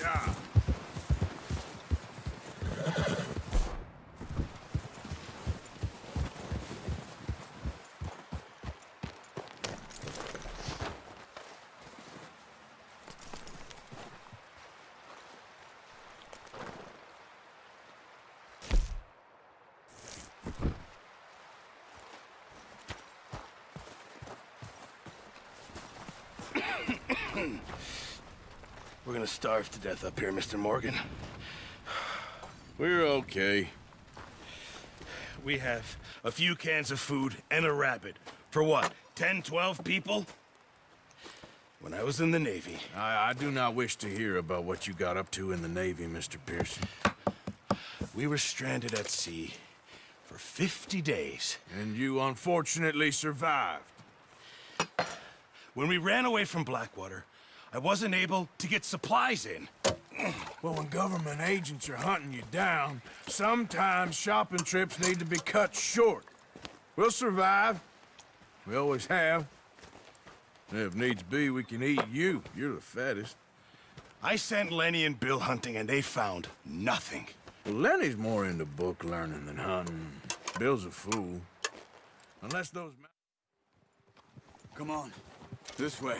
Yeah. We're gonna starve to death up here, Mr. Morgan. We're okay. We have a few cans of food and a rabbit. For what, 10, 12 people? When I was in the Navy, I, I do not wish to hear about what you got up to in the Navy, Mr. Pearson. we were stranded at sea for 50 days. And you unfortunately survived. When we ran away from Blackwater, I wasn't able to get supplies in. Well, when government agents are hunting you down, sometimes shopping trips need to be cut short. We'll survive. We always have. And if needs be, we can eat you. You're the fattest. I sent Lenny and Bill hunting, and they found nothing. Well, Lenny's more into book learning than hunting. Bill's a fool. Unless those... Come on. This way.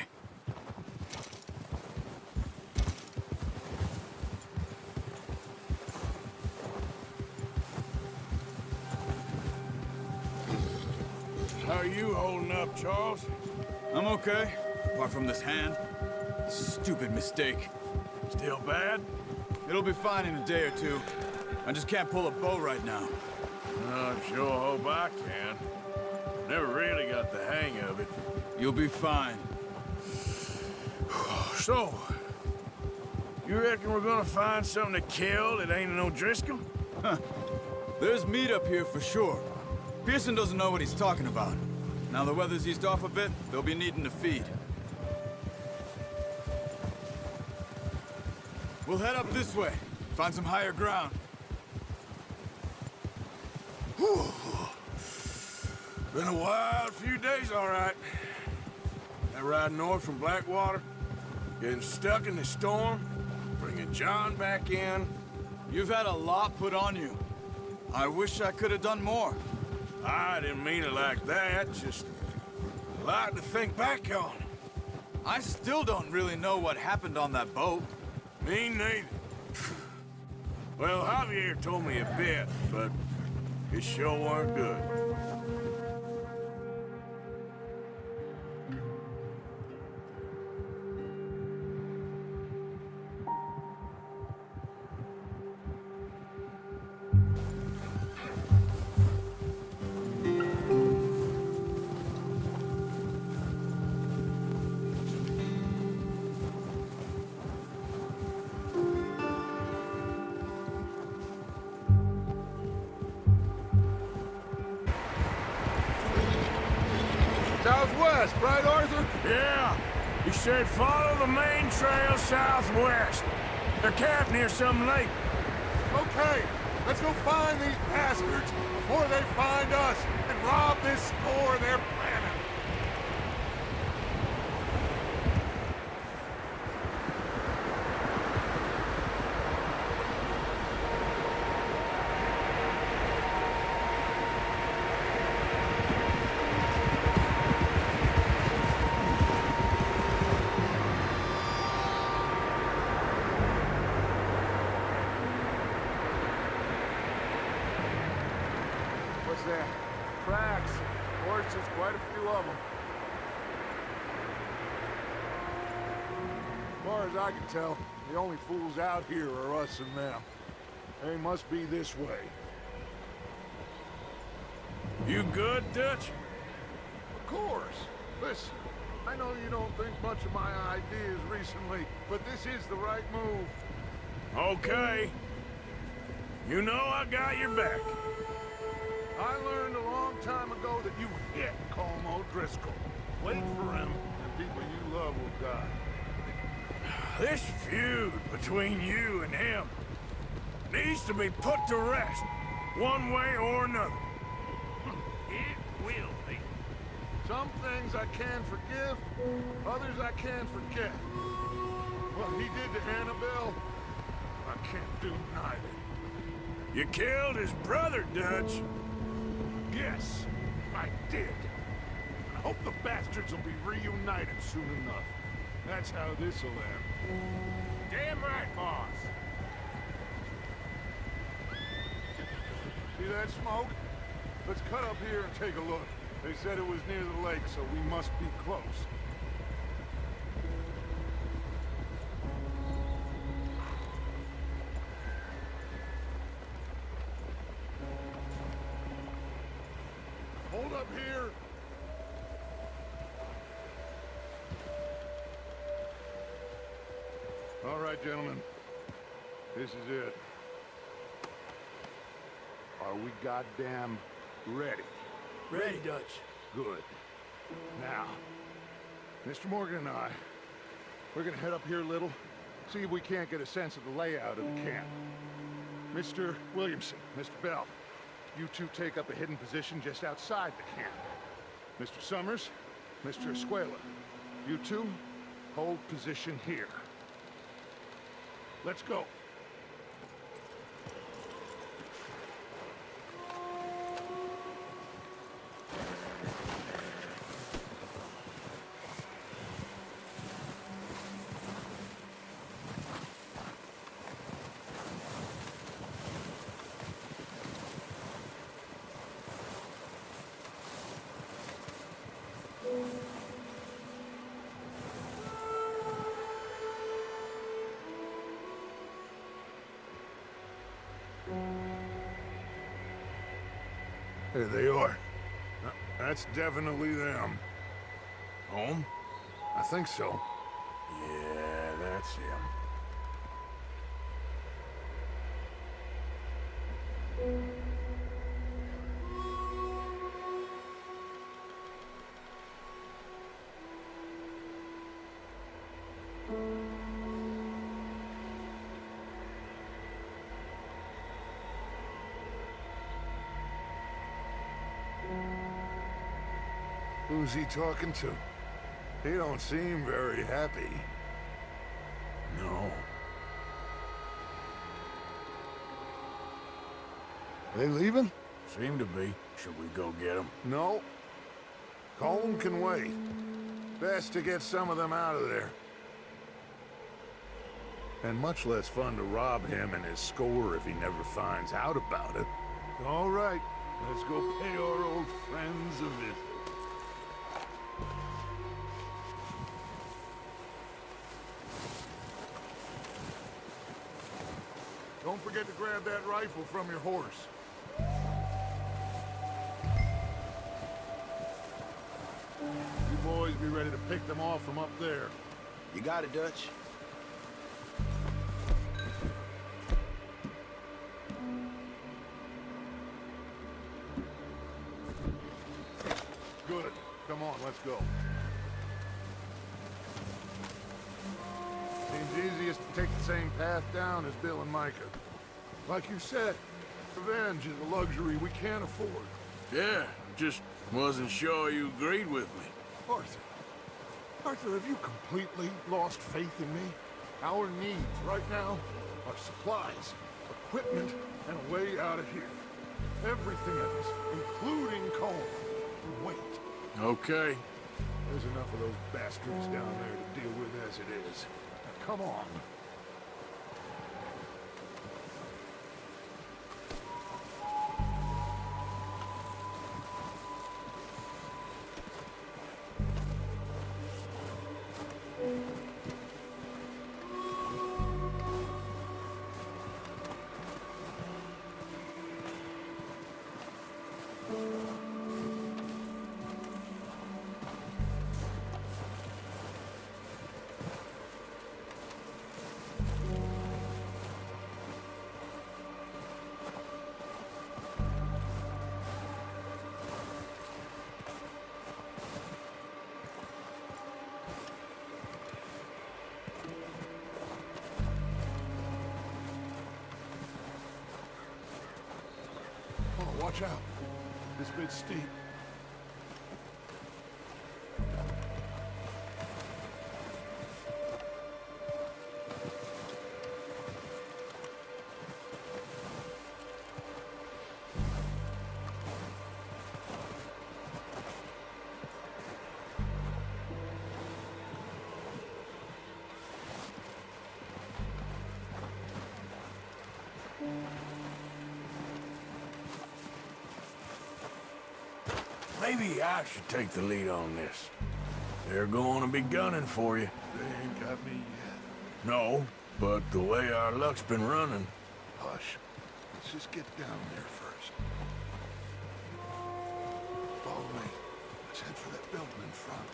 Holding up, Charles? I'm okay, apart from this hand. Stupid mistake. Still bad? It'll be fine in a day or two. I just can't pull a bow right now. I sure hope I can. Never really got the hang of it. You'll be fine. So, you reckon we're gonna find something to kill that ain't no Driscoll? There's meat up here for sure. Pearson doesn't know what he's talking about. Now the weather's eased off a bit, they'll be needing to feed. We'll head up this way, find some higher ground. Been a wild few days, all right. That ride north from Blackwater, getting stuck in the storm, bringing John back in. You've had a lot put on you. I wish I could have done more. I didn't mean it like that, just a lot to think back on. I still don't really know what happened on that boat. Me neither. Well, Javier told me a bit, but it sure weren't good. Some lake. Okay, let's go find these bastards before they find us and rob this store they're planning. What's that? Tracks. Horses, quite a few of them. As far as I can tell, the only fools out here are us and them. They must be this way. You good, Dutch? Of course. Listen, I know you don't think much of my ideas recently, but this is the right move. Okay. You know I got your back. I learned a long time ago that you hit Colm O'Driscoll. Wait for him, and people you love will die. This feud between you and him needs to be put to rest, one way or another. It will be. Some things I can forgive, others I can't forget. What he did to Annabelle, I can't do neither. You killed his brother, Dutch. Yes, I did. I hope the bastards will be reunited soon enough. That's how this'll end. Damn right, boss. See that smoke? Let's cut up here and take a look. They said it was near the lake, so we must be close. Hold up here! Gentlemen. This is it. Are we goddamn ready? Ready, Dutch. Good. Now, Mr. Morgan and I, we're gonna head up here a little, see if we can't get a sense of the layout of the camp. Mr. Williamson, Mr. Bell, you two take up a hidden position just outside the camp. Mr. Summers, Mr. Escuella, you two hold position here. Let's go. There they are. Uh, That's definitely them. Home? I think so. Yeah, that's him. Who's he talking to? He don't seem very happy. No. They leaving? Seem to be. Should we go get him? No. Colm can wait. Best to get some of them out of there. And much less fun to rob him and his score if he never finds out about it. All right, let's go pay our old friends a visit. Rifle from your horse. You boys be ready to pick them off from up there. You got it, Dutch. Good. Come on, let's go. Seems easiest to take the same path down as Bill and Micah. Like you said, revenge is a luxury we can't afford. Yeah, just wasn't sure you agreed with me. Arthur. Arthur, have you completely lost faith in me? Our needs right now are supplies, equipment, and a way out of here. Everything else, including Colm. Wait. Okay. There's enough of those bastards down there to deal with as it is. Now, come on. Watch out. This bit's steep. Maybe I should take the lead on this. They're going to be gunning for you. They ain't got me yet. No, but the way our luck's been running, Hush. Let's just get down there first. Follow me. Let's head for that building in front.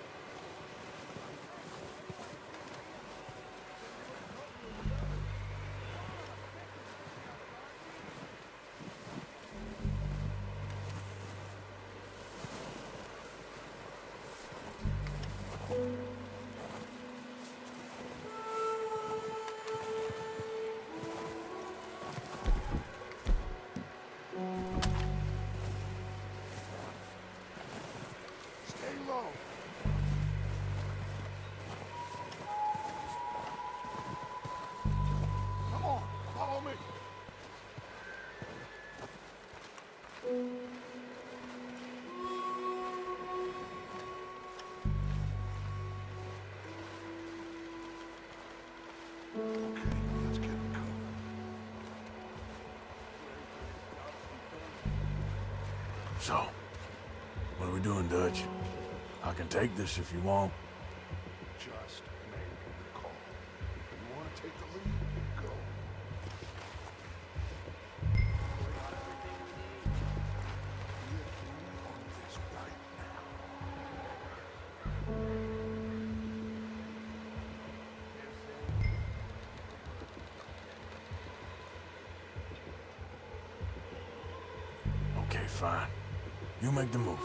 So, what are we doing, Dutch? I can take this if you want. Fine. You make the move.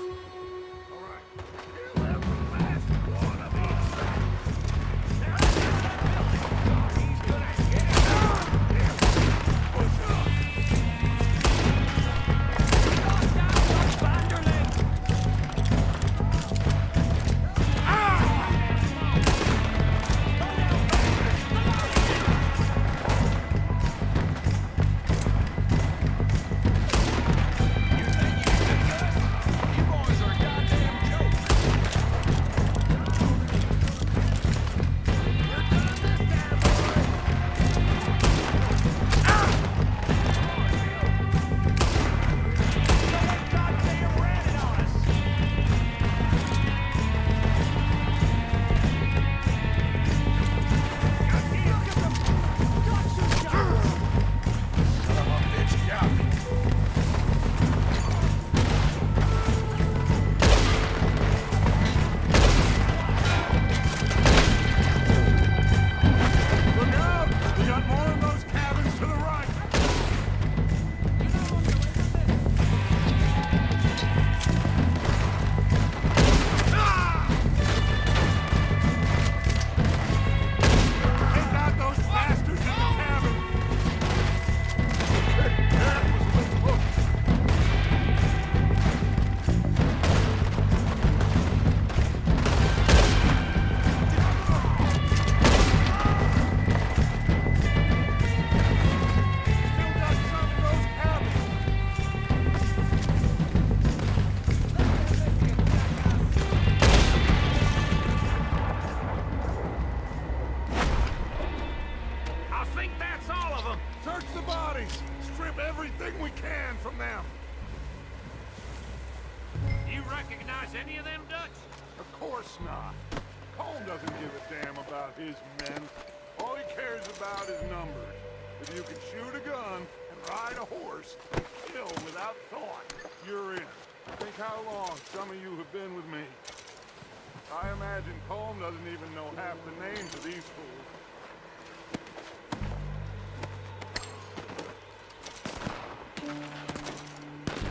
Names of these fools.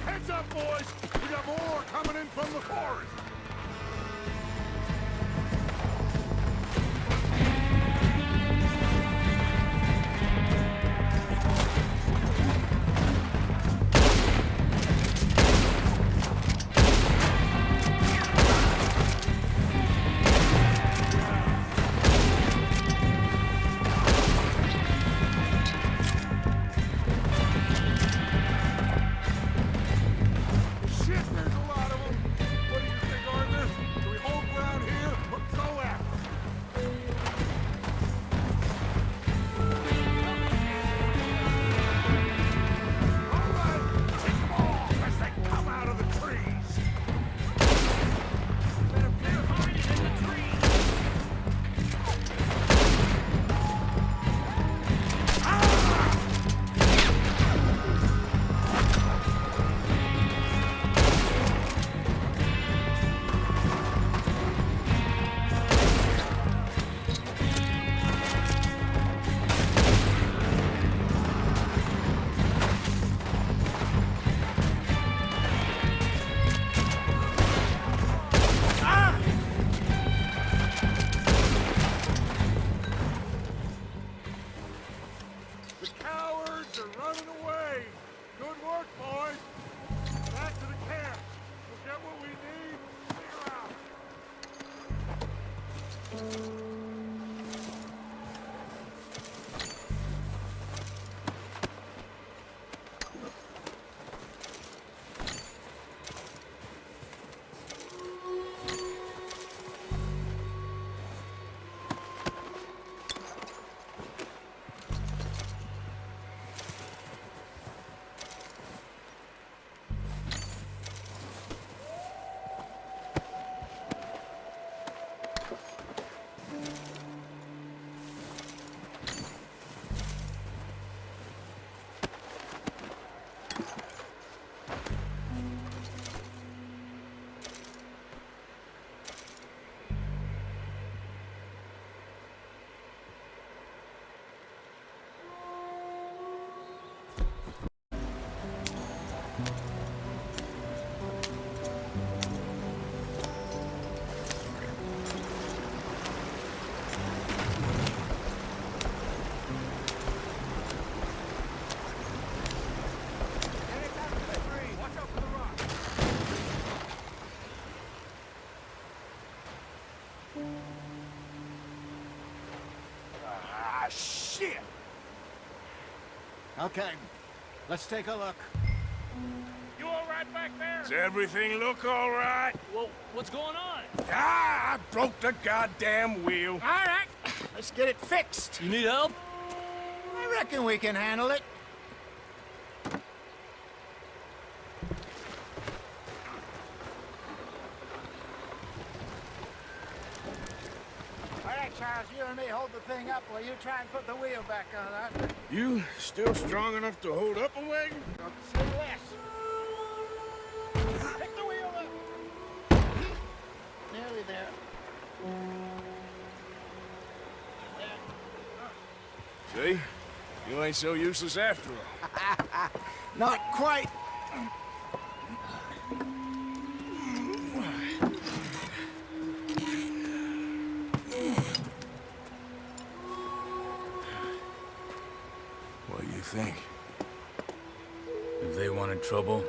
Heads up, boys! We got more coming in from the forest! Okay, let's take a look. You all right back there? Does everything look all right? Well, what's going on? Ah, I broke the goddamn wheel. All right, let's get it fixed. You need help? I reckon we can handle it. All right, Charles, you and me hold the thing up while you try and put the wheel back on, huh? You still strong enough to hold up a wagon? Say less. Pick the wheel up. Nearly there. See? You ain't so useless after all. Not quite. Think? If they wanted trouble,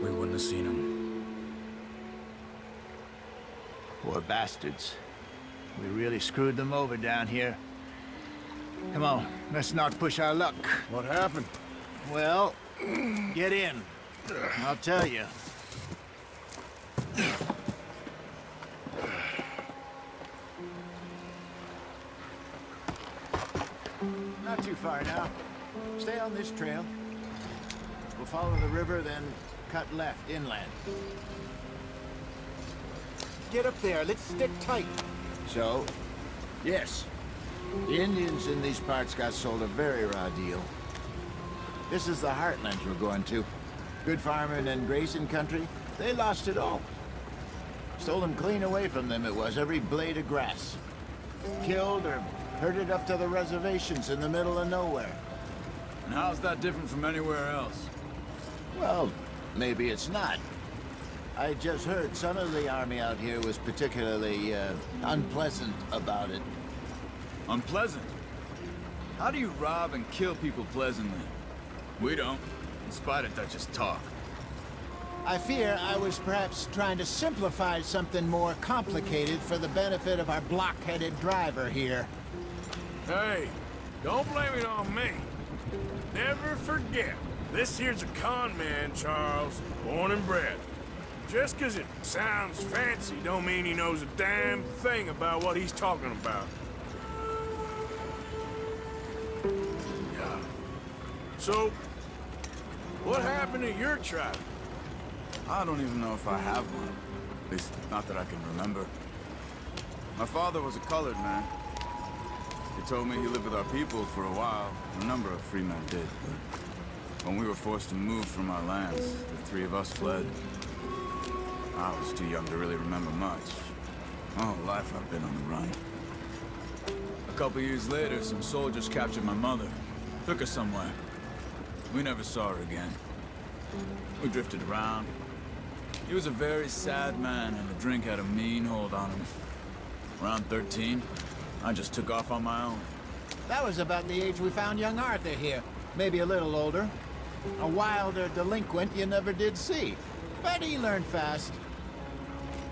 we wouldn't have seen them. Poor bastards. We really screwed them over down here. Come on, let's not push our luck. What happened? Well, get in. I'll tell you. Not too far now. Stay on this trail. We'll follow the river, then cut left inland. Get up there. Let's stick tight. So, yes, the Indians in these parts got sold a very raw deal. This is the heartlands we're going to. Good farming and grazing country, they lost it all. Stole them clean away from them it was, every blade of grass. Killed or herded up to the reservations in the middle of nowhere. And how's that different from anywhere else? Well, maybe it's not. I just heard some of the army out here was particularly, uh, unpleasant about it. Unpleasant. How do you rob and kill people pleasantly? We don't. In spite of Dutch's talk. I fear I was perhaps trying to simplify something more complicated for the benefit of our block-headed driver here. Hey, don't blame it on me. Never forget, this here's a con man, Charles, born and bred. Just 'cause it sounds fancy don't mean he knows a damn thing about what he's talking about. Yeah. So, what happened to your tribe? I don't even know if I have one. At least, not that I can remember. My father was a colored man. He told me he lived with our people for a while. A number of free men did, but when we were forced to move from our lands, the three of us fled. I was too young to really remember much. Whole life I've been on the run. A couple years later, some soldiers captured my mother. Took her somewhere. We never saw her again. We drifted around. He was a very sad man, and the drink had a mean hold on him. Around 13, I just took off on my own. That was about the age we found young Arthur here. Maybe a little older. A wilder delinquent you never did see. But he learned fast.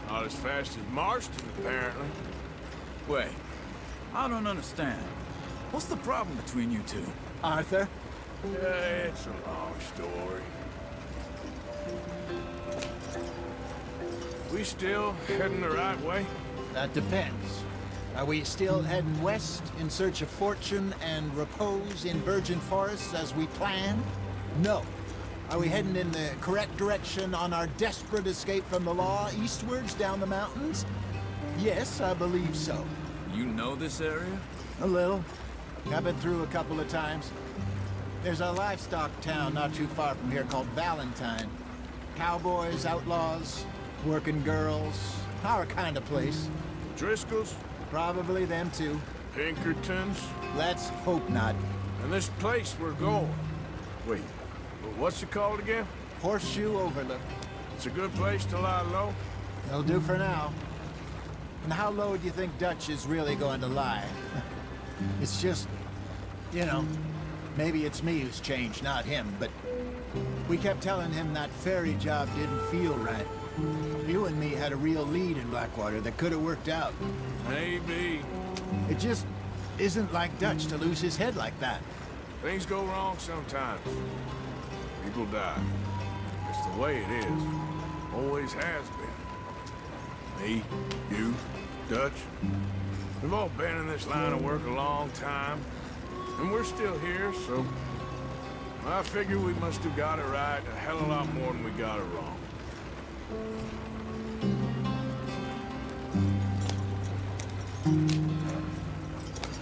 Not as fast as Marston, apparently. Wait, I don't understand. What's the problem between you two? Arthur? Yeah, it's a long story. We still heading the right way? That depends. Are we still heading west in search of fortune and repose in virgin forests as we planned? No. Are we heading in the correct direction on our desperate escape from the law eastwards down the mountains? Yes, I believe so. You know this area? A little. I've been through a couple of times. There's a livestock town not too far from here called Valentine. Cowboys, outlaws, working girls, our kind of place. Driscoll's? Probably them too. Pinkertons? Let's hope not. And this place we're going. Wait, what's it called again? Horseshoe Overlook. It's a good place to lie low? They'll do for now. And how low do you think Dutch is really going to lie? it's just, you know, maybe it's me who's changed, not him, but we kept telling him that ferry job didn't feel right. You and me had a real lead in Blackwater that could have worked out. Maybe. It just isn't like Dutch to lose his head like that. Things go wrong sometimes. People die. It's the way it is. Always has been. Me, you, Dutch. We've all been in this line of work a long time. And we're still here, so... I figure we must have got it right a hell of a lot more than we got it wrong.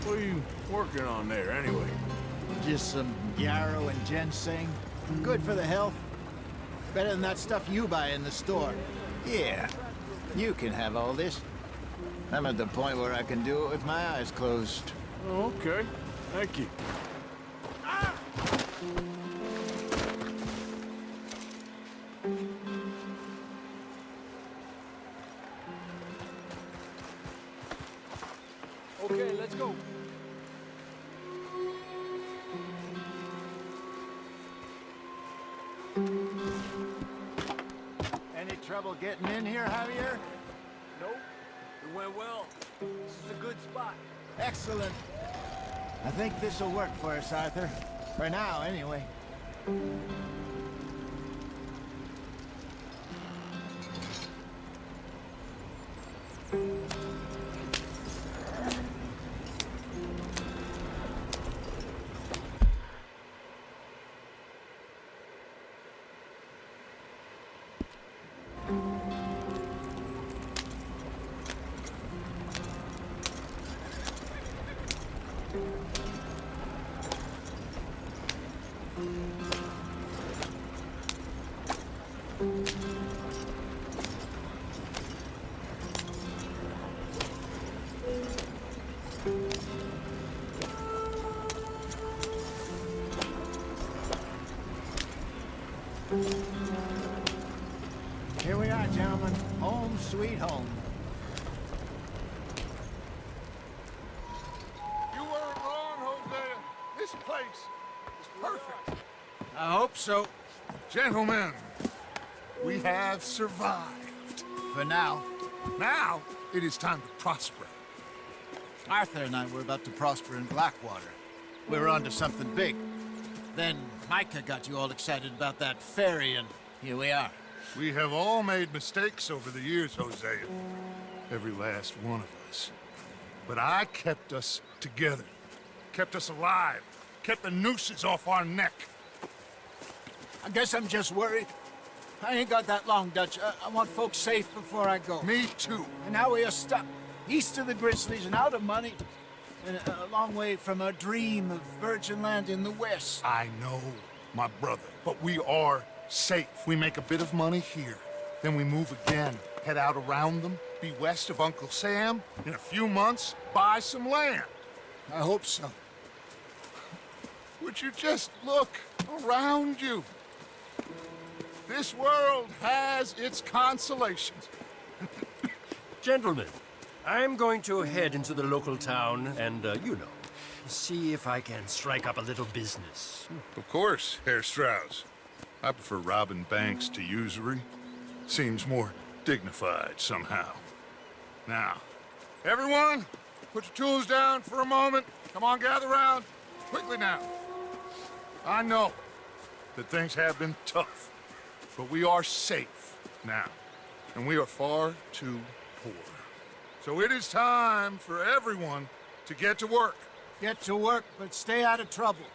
What are you working on there, anyway? Just some yarrow and ginseng. Good for the health. Better than that stuff you buy in the store. Yeah, you can have all this. I'm at the point where I can do it with my eyes closed. Oh, okay. Thank you. Okay, let's go. Any trouble getting in here, Javier? Nope. It went well. This is a good spot. Excellent. I think this'll work for us, Arthur. For now, anyway. So. Gentlemen, we have survived. For now. Now, it is time to prosper. Arthur and I were about to prosper in Blackwater. We were onto something big. Then Micah got you all excited about that ferry, and here we are. We have all made mistakes over the years, Hosea. Every last one of us. But I kept us together. Kept us alive. Kept the nooses off our neck. I guess I'm just worried. I ain't got that long, Dutch. I, I want folks safe before I go. Me too. And now we are stuck, east of the Grizzlies and out of money, and a, a long way from our dream of virgin land in the west. I know, my brother, but we are safe. We make a bit of money here, then we move again, head out around them, be west of Uncle Sam. In a few months, buy some land. I hope so. Would you just look around you? This world has its consolations. Gentlemen, I'm going to head into the local town and, uh, you know, see if I can strike up a little business. Of course, Herr Strauss. I prefer robbing banks to usury. Seems more dignified somehow. Now, everyone, put your tools down for a moment. Come on, gather round. Quickly now. I know that things have been tough, but we are safe now, and we are far too poor. So it is time for everyone to get to work. Get to work, but stay out of trouble.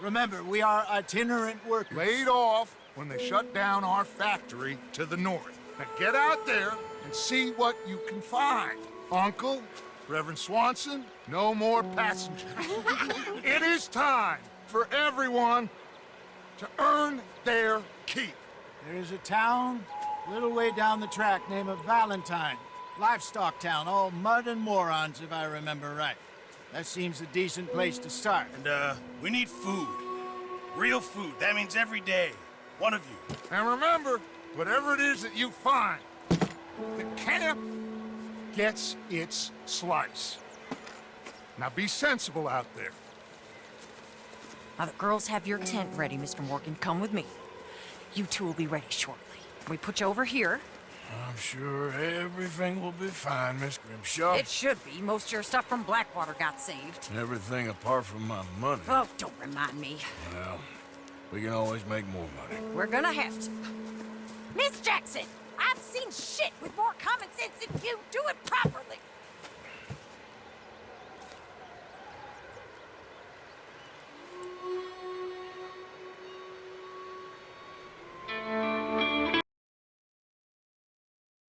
Remember, we are itinerant workers. laid off when they shut down our factory to the north. Now get out there and see what you can find. Uncle, Reverend Swanson, no more passengers. it is time for everyone to earn their keep. There is a town a little way down the track named Valentine. Livestock town, all mud and morons, if I remember right. That seems a decent place to start. And, uh, we need food. Real food. That means every day. One of you. And remember, whatever it is that you find, the camp gets its slice. Now be sensible out there. Now the girls have your tent ready, Mr. Morgan. Come with me. You two will be ready shortly. We put you over here. I'm sure everything will be fine, Miss Grimshaw. It should be. Most of your stuff from Blackwater got saved. Everything apart from my money. Oh, don't remind me. Well, we can always make more money. We're gonna have to. Miss Jackson, I've seen shit with more common sense than you. Do it properly.